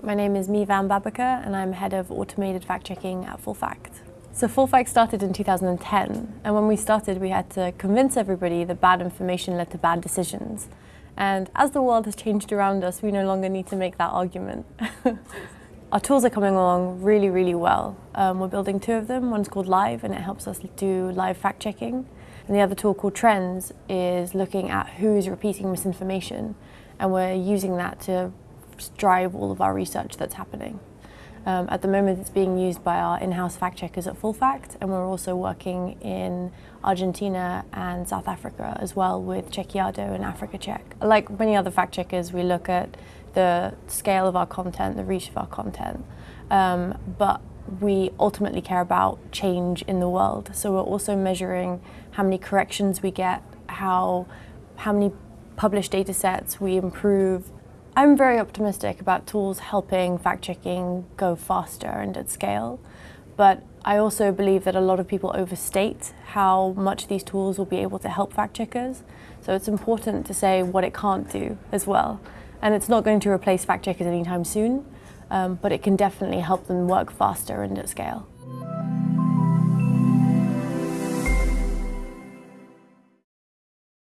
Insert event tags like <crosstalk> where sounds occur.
My name is Mevan Babakar and I'm head of automated fact checking at Full Fact. So Full Fact started in 2010 and when we started we had to convince everybody that bad information led to bad decisions. And as the world has changed around us, we no longer need to make that argument. <laughs> Our tools are coming along really, really well. Um, we're building two of them. One's called Live and it helps us do live fact checking. And the other tool called Trends is looking at who's repeating misinformation and we're using that to drive all of our research that's happening. Um, at the moment it's being used by our in-house fact checkers at Full Fact and we're also working in Argentina and South Africa as well with Chequeado and Africa Check. Like many other fact checkers we look at the scale of our content, the reach of our content, um, but we ultimately care about change in the world. So we're also measuring how many corrections we get, how, how many published data sets we improve I'm very optimistic about tools helping fact-checking go faster and at scale, but I also believe that a lot of people overstate how much these tools will be able to help fact-checkers. So it's important to say what it can't do as well. And it's not going to replace fact-checkers anytime soon, um, but it can definitely help them work faster and at scale.